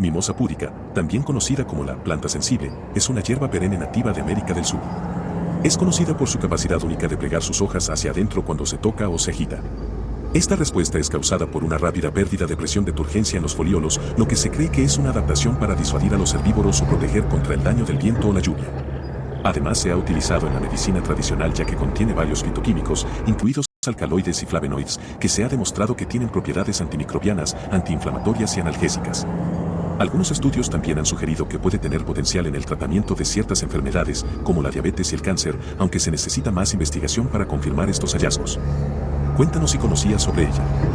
Mimosa púdica, también conocida como la planta sensible, es una hierba perenne nativa de América del Sur. Es conocida por su capacidad única de plegar sus hojas hacia adentro cuando se toca o se agita. Esta respuesta es causada por una rápida pérdida de presión de turgencia en los foliolos, lo que se cree que es una adaptación para disuadir a los herbívoros o proteger contra el daño del viento o la lluvia. Además se ha utilizado en la medicina tradicional ya que contiene varios fitoquímicos, incluidos alcaloides y flavonoides, que se ha demostrado que tienen propiedades antimicrobianas, antiinflamatorias y analgésicas. Algunos estudios también han sugerido que puede tener potencial en el tratamiento de ciertas enfermedades, como la diabetes y el cáncer, aunque se necesita más investigación para confirmar estos hallazgos. Cuéntanos si conocías sobre ella.